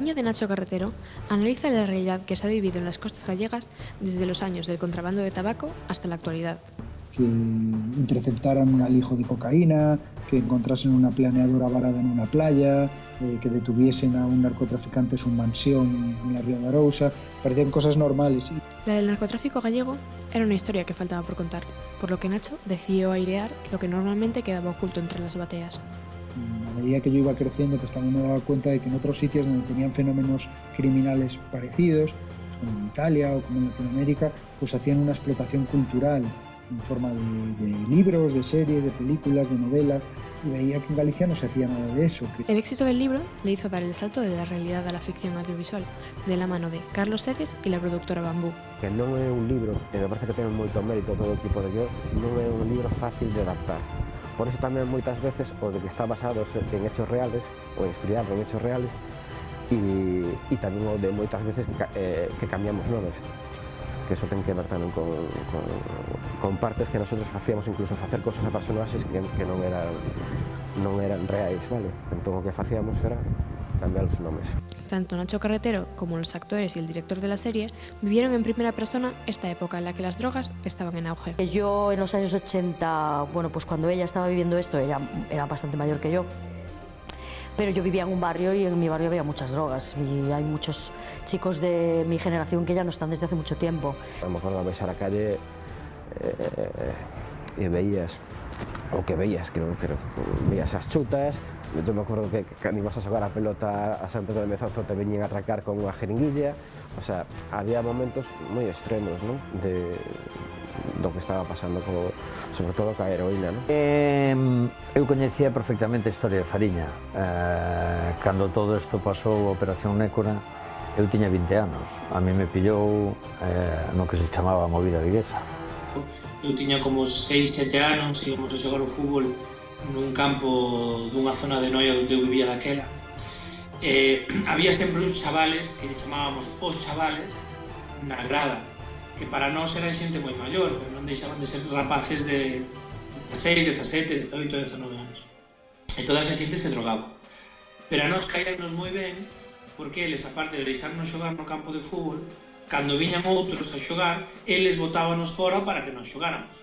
Fariña de Nacho Carretero analiza la realidad que se ha vivido en las costas gallegas desde los años del contrabando de tabaco hasta la actualidad. Que interceptaran un alijo de cocaína, que encontrasen una planeadora varada en una playa, eh, que detuviesen a un narcotraficante en su mansión en la Ría de Arousa, parecían cosas normales. La del narcotráfico gallego era una historia que faltaba por contar, por lo que Nacho decidió airear lo que normalmente quedaba oculto entre las bateas. A medida que yo iba creciendo, pues también me daba cuenta de que en otros sitios donde tenían fenómenos criminales parecidos, pues como en Italia o como en Latinoamérica, pues hacían una explotación cultural en forma de, de, libros, de series, de películas, de novelas, y veía que en Galicia no se hacía nada de eso. El éxito del libro le hizo dar el salto de la realidad a la ficción audiovisual, de la mano de Carlos Sedes y la productora Bambú. Que non é un libro, e me parece que ten moito mérito todo o equipo de yo, non é un libro fácil de adaptar. Por eso tamén moitas veces o de que está basado en hechos reales ou inspirado en hechos reales e, e tamén o de moitas veces que, eh, que cambiamos nomes que eso ten que ver tamén con, con, con partes que nosotros facíamos incluso facer cosas a personaxes que, que non eran non eran reais, vale? Entón o que facíamos era cambiar os nomes. Tanto Nacho Carretero como los actores y el director de la serie vivieron en primera persona esta época en la que las drogas estaban en auge. Yo en los años 80, bueno, pues cuando ella estaba viviendo esto, ella era bastante mayor que yo, pero yo vivía en un barrio y en mi barrio había muchas drogas y hay muchos chicos de mi generación que ya no están desde hace mucho tiempo. A lo mejor ves a la calle eh, y veías, o que veías, quero dizer, veías as chutas, eu me acordo que cando ibas a xogar a pelota a San de Mezozo te veñen a atracar con unha jeringuilla, o sea, había momentos moi extremos, non? De, do que estaba pasando, co, sobre todo ca heroína, non? Eh, eu coñecía perfectamente a historia de Fariña. Eh, cando todo isto pasou a Operación Nécora, eu tiña 20 anos. A mí me pillou eh, no que se chamaba movida viguesa eu tiña como 6, 7 anos, íbamos a xogar o fútbol nun campo dunha zona de Noia onde eu vivía daquela. Eh, había sempre uns chavales que chamábamos os chavales na grada, que para nós eran xente moi maior, pero non deixaban de ser rapaces de 16, 17, 18, 19 anos. E toda esa xente se drogaba. Pero a nós caídanos moi ben, porque eles, aparte de deixarnos xogar no campo de fútbol, cando viñan outros a xogar, eles botábanos fora para que nos xogáramos.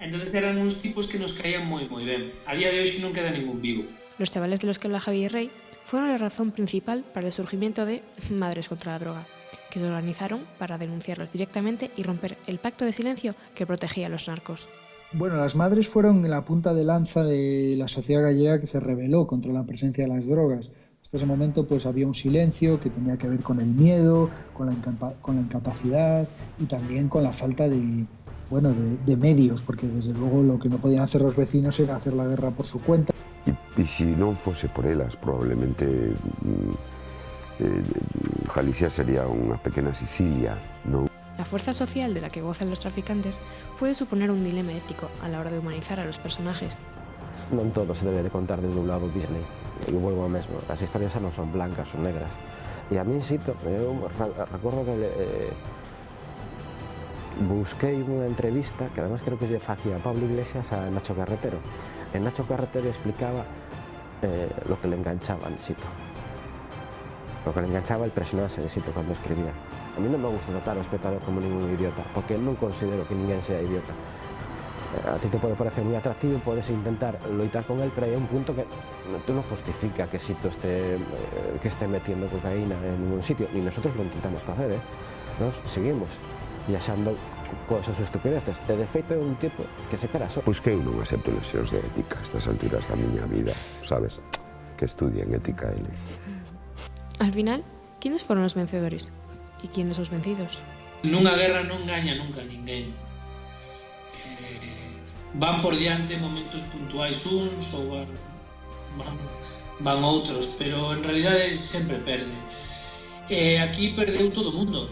Entón eran uns tipos que nos caían moi moi ben. A día de hoxe non queda ningún vivo. Los chavales de los que habla Javier Rey fueron la razón principal para el surgimiento de Madres contra la Droga, que se organizaron para denunciarlos directamente y romper el pacto de silencio que protegía a los narcos. Bueno, las madres fueron la punta de lanza de la sociedad gallega que se rebeló contra la presencia de las drogas. Hasta ese momento pues había un silencio que tenía que ver con el miedo, con la, con la incapacidad y también con la falta de, bueno, de, de, medios, porque desde luego lo que no podían hacer los vecinos era hacer la guerra por su cuenta. Y, y si non fose por elas, probablemente mm, eh, Galicia sería unha pequena Sicilia, non? La fuerza social de la que gozan los traficantes puede suponer un dilema ético a la hora de humanizar a los personajes. Non todo se debe de contar desde un lado Disney. Eu volvo ao mesmo. As historias non son blancas, son negras. E a mí, insisto, eu recordo que eh, busquei unha entrevista que además creo que lle facía Pablo Iglesias a Nacho Carretero. E Nacho Carretero explicaba eh, lo que le enganchaba al Sito. Lo que le enganchaba el personaje de Sito cuando escribía. A mí non me gusta tratar ao espectador como ningún idiota, porque non considero que ninguén sea idiota. Eh, a ti te pode parecer moi atractivo, podes intentar loitar con el, pero hai un punto que tú non justifica que Sito este, eh, que este metiendo cocaína en ningún sitio, ni nosotros lo intentamos facer, eh? nos seguimos viaxando achando cosas estupideces. E de feito é un tipo que se cara só. Pois que eu non acepto lesións de ética a estas alturas da miña vida, sabes? Que estudien ética eles. Al final, quines foron os vencedores? E quines os vencidos? Nunha guerra non gaña nunca ninguén. Eh, van por diante momentos puntuais uns ou van, van, van outros, pero en realidade sempre perde. E aquí perdeu todo o mundo.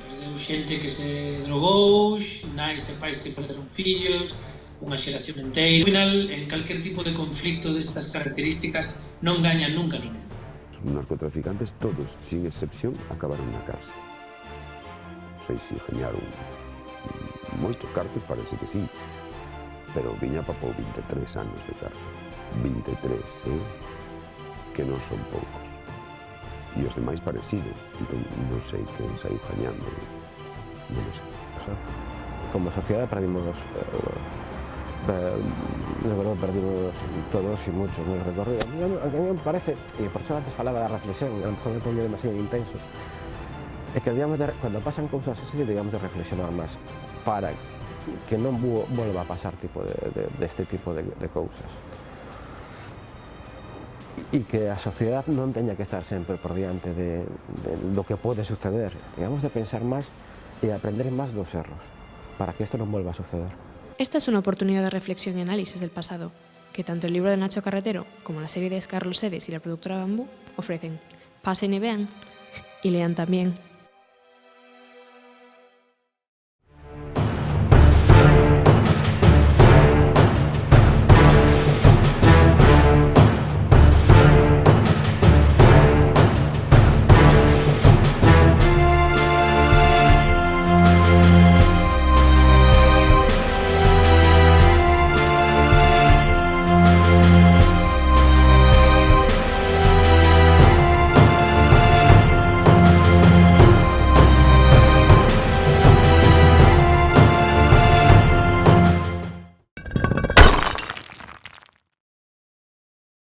Perdeu xente que se drogou, nais e pais que perderon fillos, unha xeración inteira. Ao final, en calquer tipo de conflicto destas características non gañan nunca ninguén. Narcotraficantes todos, sin excepción, acabaron na casa. Sei se si gañaron moitos cartos, parece que sí, pero viña para 23 anos de cárcel. 23, eh? que non son poucos. E os demais parecido, entón non sei que saiu gañando. Eh? Non sei. Como sociedade perdimos os, eh, de verdad perdimos todos y muchos no recorrido. A mí me parece, y por eso antes falaba de la reflexión, a lo mejor me pongo demasiado intenso, es que de, cuando pasan cosas así digamos de reflexionar más para que non volva a pasar tipo de, deste tipo de, cousas e que a sociedade non teña que estar sempre por diante de, de, do que pode suceder digamos de pensar máis e aprender máis dos erros para que isto non volva a suceder Esta es una oportunidad de reflexión y análisis del pasado, que tanto el libro de Nacho Carretero como la serie de Carlos Sedes y la productora Bambú ofrecen. Pasen y vean, y lean también.